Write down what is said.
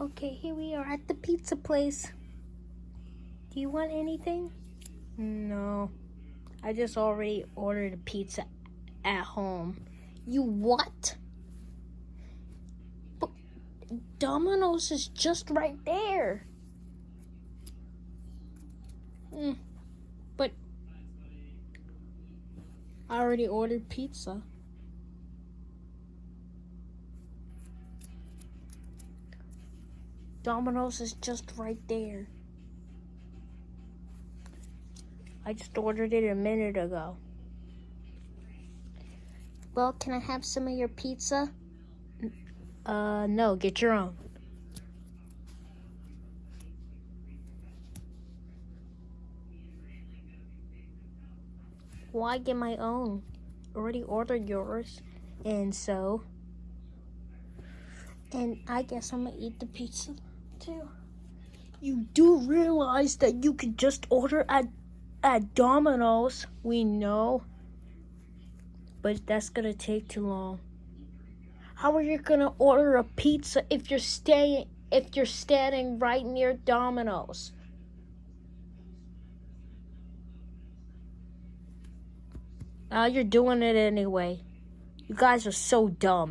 Okay, here we are at the pizza place. Do you want anything? No. I just already ordered a pizza at home. You what? But Domino's is just right there. Hmm. But I already ordered pizza. Domino's is just right there. I just ordered it a minute ago. Well, can I have some of your pizza? Uh, no, get your own. Why get my own? Already ordered yours, and so. And I guess I'm gonna eat the pizza too. You do realize that you could just order at at Domino's. We know, but that's gonna take too long. How are you gonna order a pizza if you're staying if you're standing right near Domino's? Uh, you're doing it anyway. You guys are so dumb.